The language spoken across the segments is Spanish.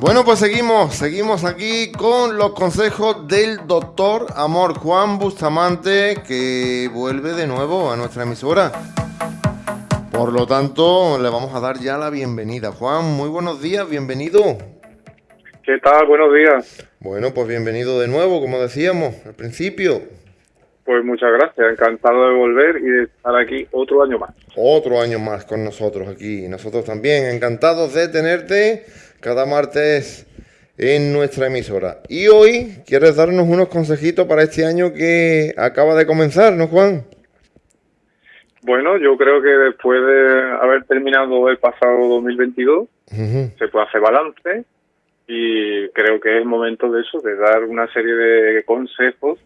Bueno, pues seguimos, seguimos aquí con los consejos del doctor Amor Juan Bustamante, que vuelve de nuevo a nuestra emisora. Por lo tanto, le vamos a dar ya la bienvenida. Juan, muy buenos días, bienvenido. ¿Qué tal? Buenos días. Bueno, pues bienvenido de nuevo, como decíamos al principio. Pues muchas gracias, encantado de volver y de estar aquí otro año más. Otro año más con nosotros aquí, nosotros también, encantados de tenerte cada martes en nuestra emisora. Y hoy quieres darnos unos consejitos para este año que acaba de comenzar, ¿no, Juan? Bueno, yo creo que después de haber terminado el pasado 2022, se puede hacer balance y creo que es momento de eso, de dar una serie de consejos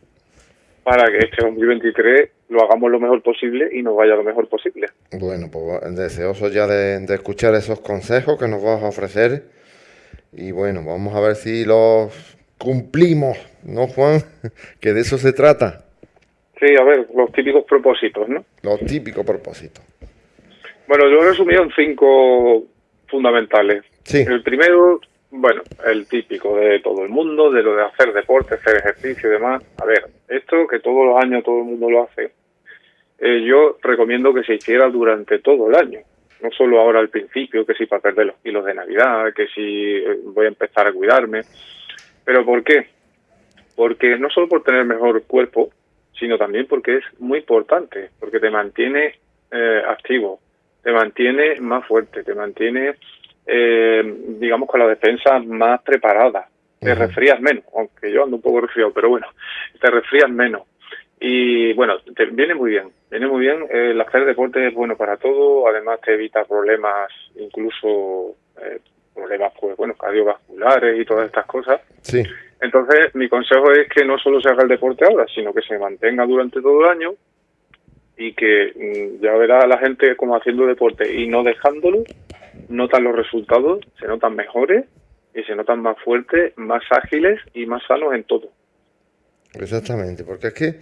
para que este 2023 lo hagamos lo mejor posible y nos vaya lo mejor posible. Bueno, pues deseoso ya de, de escuchar esos consejos que nos vas a ofrecer y bueno, vamos a ver si los cumplimos, ¿no, Juan? que de eso se trata. Sí, a ver, los típicos propósitos, ¿no? Los típicos propósitos. Bueno, yo he resumido en cinco fundamentales. Sí. El primero, bueno, el típico de todo el mundo, de lo de hacer deporte, hacer ejercicio y demás. A ver, esto que todos los años todo el mundo lo hace, eh, yo recomiendo que se hiciera durante todo el año no solo ahora al principio, que si para perder los kilos de Navidad, que si eh, voy a empezar a cuidarme. ¿Pero por qué? Porque no solo por tener mejor cuerpo, sino también porque es muy importante, porque te mantiene eh, activo, te mantiene más fuerte, te mantiene, eh, digamos, con la defensa más preparada, te resfrías menos, aunque yo ando un poco resfriado, pero bueno, te resfrías menos. Y bueno, te viene muy bien, viene muy bien. El hacer deporte es bueno para todo, además te evita problemas, incluso eh, problemas, pues bueno, cardiovasculares y todas estas cosas. Sí. Entonces, mi consejo es que no solo se haga el deporte ahora, sino que se mantenga durante todo el año y que mm, ya verá a la gente como haciendo deporte y no dejándolo, notan los resultados, se notan mejores y se notan más fuertes, más ágiles y más sanos en todo. Exactamente, porque es que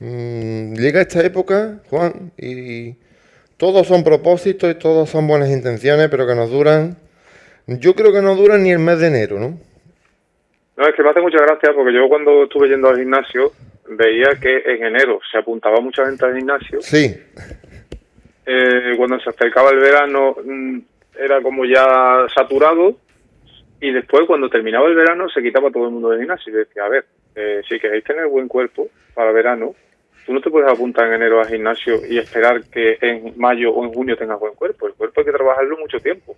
mmm, llega esta época, Juan, y todos son propósitos y todos son buenas intenciones, pero que nos duran, yo creo que no duran ni el mes de enero, ¿no? No, es que me hace mucha gracia porque yo cuando estuve yendo al gimnasio veía que en enero se apuntaba mucha gente al gimnasio. Sí. Eh, cuando se acercaba el verano mm, era como ya saturado y después cuando terminaba el verano se quitaba todo el mundo del gimnasio y decía, a ver, eh, si queréis tener buen cuerpo para verano, tú no te puedes apuntar en enero al gimnasio y esperar que en mayo o en junio tengas buen cuerpo. El cuerpo hay que trabajarlo mucho tiempo.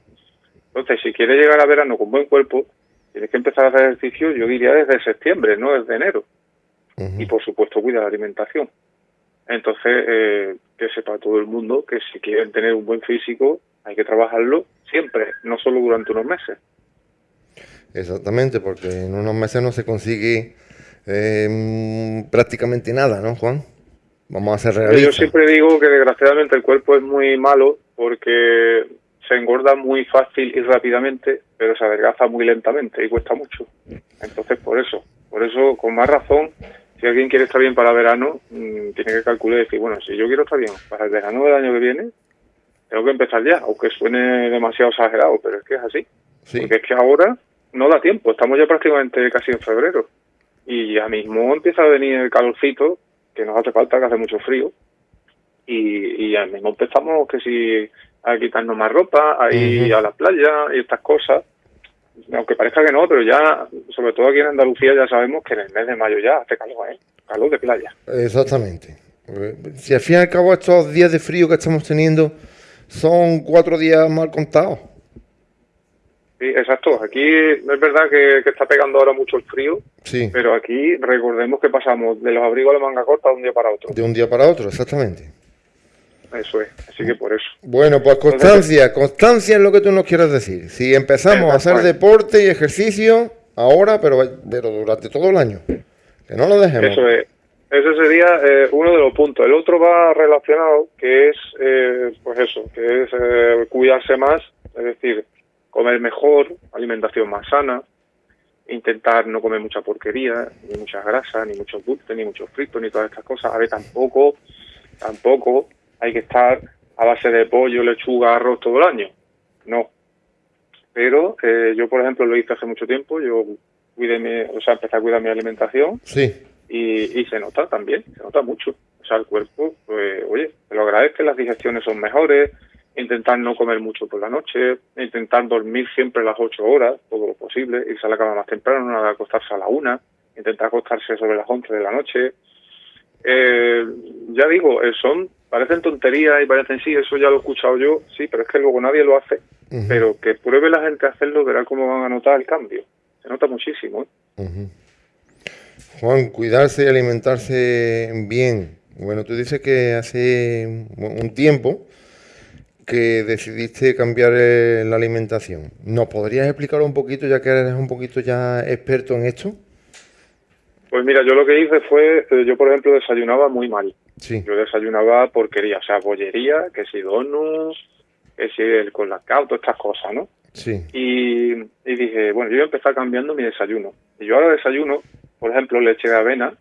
Entonces, si quieres llegar a verano con buen cuerpo, tienes que empezar a hacer ejercicio, yo diría desde septiembre, no desde enero. Y por supuesto, cuida la alimentación. Entonces, eh, que sepa todo el mundo que si quieren tener un buen físico, hay que trabajarlo siempre, no solo durante unos meses. Exactamente, porque en unos meses no se consigue eh, prácticamente nada, ¿no, Juan? Vamos a ser realistas. Yo siempre digo que desgraciadamente el cuerpo es muy malo porque se engorda muy fácil y rápidamente, pero se adelgaza muy lentamente y cuesta mucho. Entonces, por eso, por eso, con más razón, si alguien quiere estar bien para verano, mm, tiene que calcular y decir, bueno, si yo quiero estar bien para el verano del año que viene, tengo que empezar ya, aunque suene demasiado exagerado, pero es que es así. Porque es que ahora no da tiempo, estamos ya prácticamente casi en febrero y ya mismo empieza a venir el calorcito, que nos hace falta, que hace mucho frío, y, y ya mismo empezamos que si a quitarnos más ropa, a ir a la playa y estas cosas, aunque parezca que no, pero ya, sobre todo aquí en Andalucía, ya sabemos que en el mes de mayo ya hace calor, ¿eh? calor de playa. Exactamente. Si al fin y al cabo estos días de frío que estamos teniendo son cuatro días mal contados. Sí, exacto. Aquí es verdad que, está pegando ahora mucho el frío, sí. pero aquí recordemos que pasamos de los abrigos a la manga corta de un día para otro. De un día para otro, exactamente. Eso es, así que por eso. Bueno, pues constancia, constancia es lo que tú nos quieres decir. Si empezamos a hacer deporte y ejercicio ahora, pero, pero durante todo el año, que no lo dejemos. Eso es. Ese sería eh, uno de los puntos. El otro va relacionado, que es, eh, pues eso, que es eh, cuidarse más, es decir, comer mejor, alimentación más sana, intentar no comer mucha porquería, ni mucha grasa, ni muchos dulces, ni muchos fritos, ni todas estas cosas. A ver, tampoco, tampoco hay que estar a base de pollo, lechuga, arroz todo el año. No. pero eh, yo, por ejemplo, lo hice hace mucho tiempo, yo cuidé mi, o sea, empecé a cuidar mi alimentación sí. Y, y se nota también, se nota mucho. O sea, el cuerpo, pues, oye, te lo agradezco, las digestiones son mejores, intentar no comer mucho por la noche, intentar dormir siempre las ocho horas, todo lo posible, irse a la cama más temprano, no acostarse a la una, intentar acostarse sobre las once de la noche. Eh, ya digo, eh, son, parecen tonterías y parecen sí, eso ya lo he escuchado yo, sí, pero es que luego nadie lo hace. Pero que pruebe la gente a hacerlo, verá cómo van a notar el cambio. Se nota muchísimo. ¿eh? Juan, cuidarse y alimentarse bien. Bueno, tú dices que hace un tiempo que decidiste cambiar eh, la alimentación. ¿Nos podrías explicar un poquito, ya que eres un poquito ya experto en esto? Pues mira, yo lo que hice fue, eh, yo por ejemplo desayunaba muy mal. Sí. Yo desayunaba porquería, o sea, bollería, que si donuts, que si el colacao, todas estas cosas, ¿no? Sí. Y, y dije, bueno, yo voy a empezar cambiando mi desayuno. Y yo ahora desayuno, por ejemplo, leche de avena,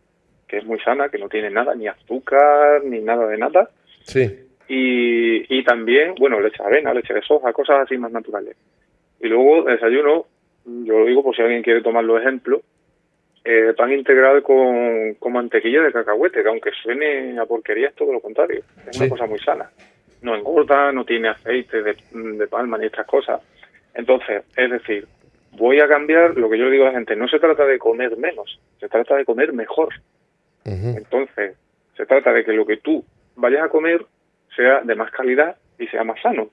que es muy sana, que no tiene nada, ni azúcar, ni nada de nada. Sí y, y también, bueno, leche de avena, leche de soja, cosas así más naturales. Y luego desayuno, yo lo digo por si alguien quiere tomar los ejemplos, eh, pan integral con, con, mantequilla de cacahuete, que aunque suene a porquería es todo lo contrario, es una cosa muy sana. No engorda, no tiene aceite de, de palma ni estas cosas. Entonces, es decir, voy a cambiar lo que yo le digo a la gente, no se trata de comer menos, se trata de comer mejor. Entonces, se trata de que lo que tú vayas a comer sea de más calidad y sea más sano.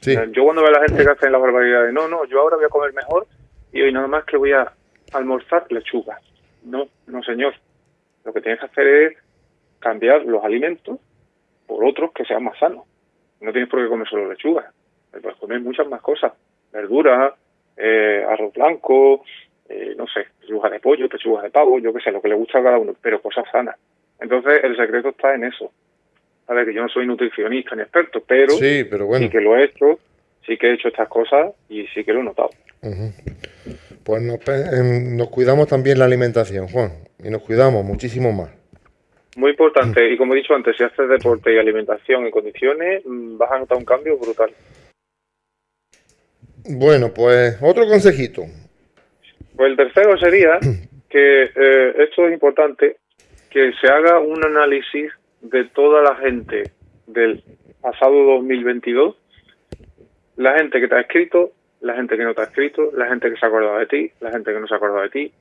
Sí. Yo cuando veo a la gente que hace la barbaridad de no, no, yo ahora voy a comer mejor y hoy nada más que voy a almorzar lechuga. No, no señor. Lo que tienes que hacer es cambiar los alimentos por otros que sean más sanos. No tienes por qué comer solo lechuga. Puedes comer muchas más cosas. Verduras, eh, arroz blanco, eh, no sé, pechuga de pollo, pechugas de pavo, yo qué sé, lo que le gusta a cada uno, pero cosas sanas. Entonces el secreto está en eso, a ver, que yo no soy nutricionista ni experto, pero sí, pero bueno. sí que lo he hecho, sí que he hecho estas cosas y sí que lo he notado. Pues nos, em, nos, cuidamos también la alimentación, Juan, y nos cuidamos muchísimo más. Muy importante, y como he dicho antes, si haces deporte y alimentación en condiciones, mm, vas a notar un cambio brutal. Bueno, pues otro consejito. Pues el tercero sería que eh, esto es importante, que se haga un análisis de toda la gente del pasado 2022, la gente que te ha escrito, la gente que no te ha escrito, la gente que se ha acordado de ti, la gente que no se ha acordado de ti,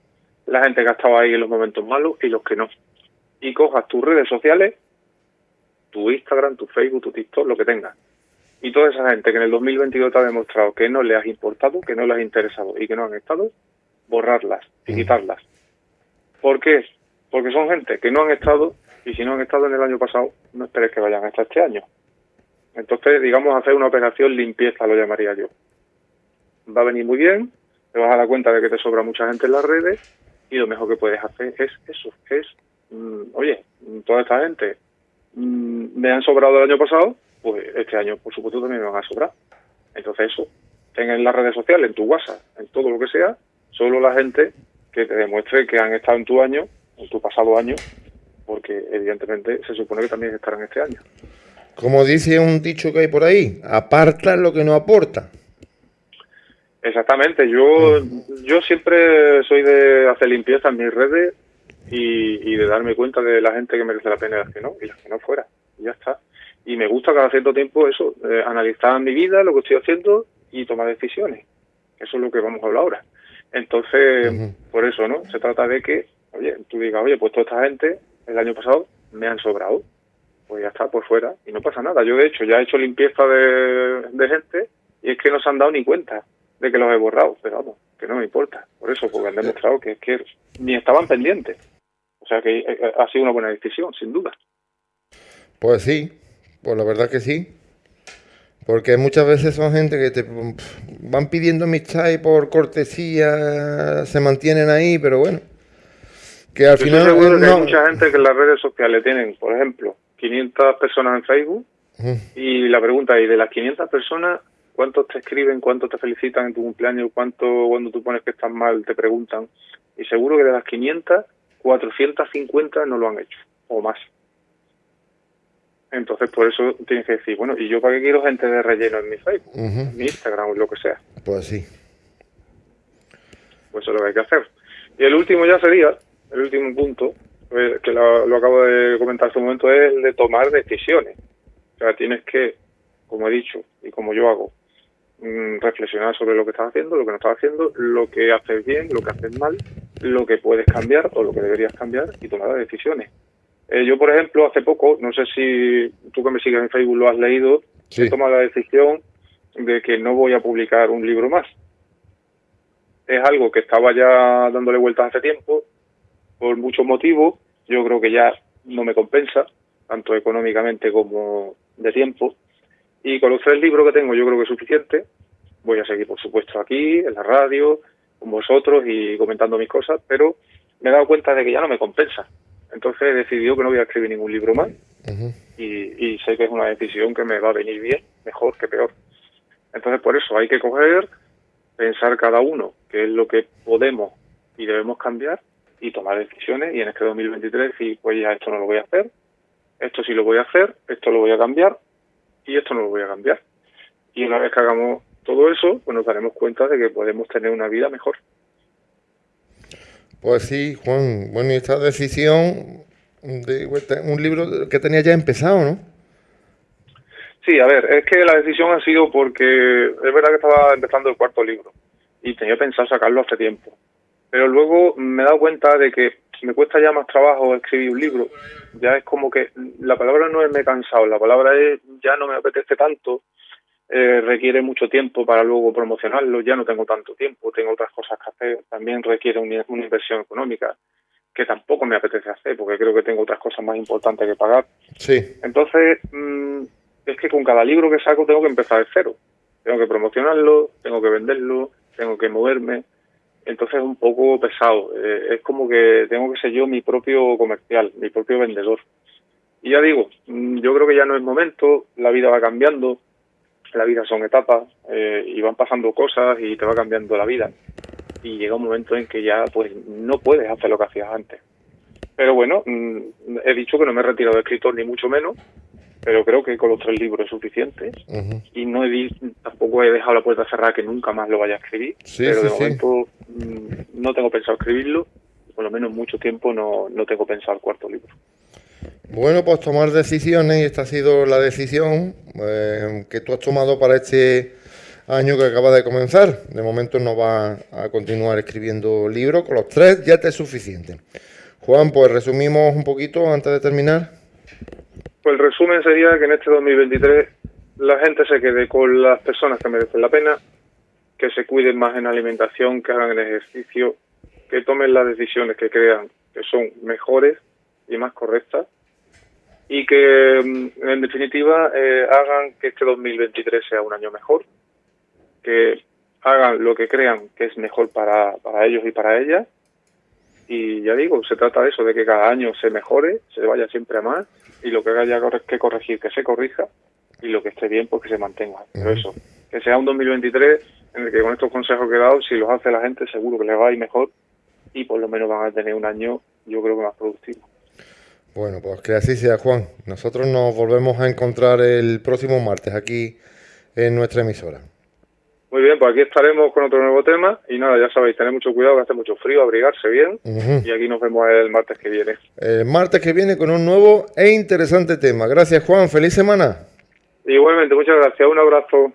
la gente que ha estado ahí en los momentos malos y los que no. Y cojas tus redes sociales, tu Instagram, tu Facebook, tu TikTok, lo que tengas. Y toda esa gente que en el 2022 te ha demostrado que no le has importado, que no le has interesado y que no han estado, borrarlas y quitarlas. ¿Por qué? Porque son gente que no han estado y si no han estado en el año pasado, no esperes que vayan hasta este año. Entonces, digamos, hacer una operación limpieza, lo llamaría yo. Va a venir muy bien, te vas a dar cuenta de que te sobra mucha gente en las redes y lo mejor que puedes hacer es eso, es, mm, oye, toda esta gente mm, me han sobrado el año pasado, pues este año, por supuesto, también me van a sobrar. Entonces, eso, ten en las redes sociales, en tu WhatsApp, en todo lo que sea, solo la gente que te demuestre que han estado en tu año, en tu pasado año, porque evidentemente se supone que también estarán este año. Como dice un dicho que hay por ahí, aparta lo que no aporta. Exactamente, yo, yo siempre soy de hacer limpieza en mis redes y, de darme cuenta de la gente que merece la pena y las que no, y las que no fuera, y ya está. Y me gusta cada cierto tiempo eso, eh, analizar mi vida, lo que estoy haciendo y tomar decisiones. Eso es lo que vamos a hablar ahora. Entonces, por eso, ¿no? Se trata de que, oye, tú digas, oye, pues toda esta gente el año pasado me han sobrado. Pues ya está, por fuera. Y no pasa nada. Yo, de hecho, ya he hecho limpieza de, gente y es que no se han dado ni cuenta de que los he borrado. Pero vamos, que no me importa. Por eso, porque han demostrado que es que ni estaban pendientes. O sea que eh, eh, ha sido una buena decisión, sin duda. Pues sí, pues la verdad que sí. Porque muchas veces son gente que te van pidiendo amistad y por cortesía se mantienen ahí, pero bueno, que al final seguro que hay mucha gente que en las redes sociales tienen, por ejemplo, 500 personas en Facebook y la pregunta es, de las 500 personas, ¿cuántos te escriben, cuántos te felicitan en tu cumpleaños, cuánto cuando tú pones que estás mal te preguntan? Y seguro que de las 500, 450 no lo han hecho, o más. Entonces, por eso tienes que decir, bueno, ¿y yo para qué quiero gente de relleno en mi Facebook, en mi Instagram o lo que sea? Pues sí. Pues eso es lo que hay que hacer. Y el último ya sería, el último punto, eh, que lo, acabo de comentar hace un momento, es el de tomar decisiones. O sea, tienes que, como he dicho y como yo hago, mm, reflexionar sobre lo que estás haciendo, lo que no estás haciendo, lo que haces bien, lo que haces mal, lo que puedes cambiar o lo que deberías cambiar y tomar las decisiones. Eh, yo, por ejemplo, hace poco, no sé si tú que me sigues en Facebook lo has leído, he tomado la decisión de que no voy a publicar un libro más. Es algo que estaba ya dándole vueltas hace tiempo, por muchos motivos. Yo creo que ya no me compensa, tanto económicamente como de tiempo. Y con los tres libros que tengo yo creo que es suficiente. Voy a seguir, por supuesto, aquí, en la radio, con vosotros y comentando mis cosas, pero me he dado cuenta de que ya no me compensa. Entonces he decidido que no voy a escribir ningún libro más y, y, sé que es una decisión que me va a venir bien, mejor que peor. Entonces por eso hay que coger, pensar cada uno qué es lo que podemos y debemos cambiar y tomar decisiones y en este 2023 decir, pues ya esto no lo voy a hacer, esto sí lo voy a hacer, esto lo voy a cambiar y esto no lo voy a cambiar. Y una vez que hagamos todo eso, pues nos daremos cuenta de que podemos tener una vida mejor. Pues sí, Juan. Bueno, y esta decisión de un libro que tenía ya empezado, ¿no? Sí, a ver, es que la decisión ha sido porque es verdad que estaba empezando el cuarto libro y tenía pensado sacarlo hace tiempo. Pero luego me he dado cuenta de que me cuesta ya más trabajo escribir un libro. Ya es como que la palabra no es me he cansado, la palabra es ya no me apetece tanto, eh, requiere mucho tiempo para luego promocionarlo, ya no tengo tanto tiempo, tengo otras cosas que hacer, también requiere una, inversión económica que tampoco me apetece hacer porque creo que tengo otras cosas más importantes que pagar. Sí. Entonces, mm, es que con cada libro que saco tengo que empezar de cero. Tengo que promocionarlo, tengo que venderlo, tengo que moverme, entonces es un poco pesado. Eh, es como que tengo que ser yo mi propio comercial, mi propio vendedor. Y ya digo, mm, yo creo que ya no es momento, la vida va cambiando, la vida son etapas eh, y van pasando cosas y te va cambiando la vida. Y llega un momento en que ya pues no puedes hacer lo que hacías antes. Pero bueno, mm, he dicho que no me he retirado de escritor ni mucho menos, pero creo que con los tres libros es suficiente. Y no he tampoco he dejado la puerta cerrada que nunca más lo vaya a escribir. Pero de momento mm, no tengo pensado escribirlo. Por lo menos mucho tiempo no, no tengo pensado el cuarto libro bueno pues tomar decisiones y esta ha sido la decisión eh, que tú has tomado para este año que acaba de comenzar. De momento no va a continuar escribiendo libros con los tres ya te es suficiente. Juan pues resumimos un poquito antes de terminar. Pues el resumen sería que en este 2023 la gente se quede con las personas que merecen la pena, que se cuiden más en alimentación, que hagan el ejercicio, que tomen las decisiones que crean que son mejores y más correctas y que mm, en definitiva eh, hagan que este 2023 sea un año mejor, que hagan lo que crean que es mejor para, para ellos y para ellas y ya digo, se trata de eso, de que cada año se mejore, se vaya siempre a más y lo que haya que corregir, que se corrija y lo que esté bien, pues que se mantenga. Pero eso, que sea un 2023 en el que con estos consejos que he dado, si los hace la gente, seguro que les va a ir mejor y por lo menos van a tener un año, yo creo que más productivo. Bueno, pues que así sea, Juan. Nosotros nos volvemos a encontrar el próximo martes aquí en nuestra emisora. Muy bien, pues aquí estaremos con otro nuevo tema y nada, ya sabéis, tener mucho cuidado, que hace mucho frío, abrigarse bien y aquí nos vemos el martes que viene. El martes que viene con un nuevo e interesante tema. Gracias Juan, feliz semana. Igualmente, muchas gracias, un abrazo.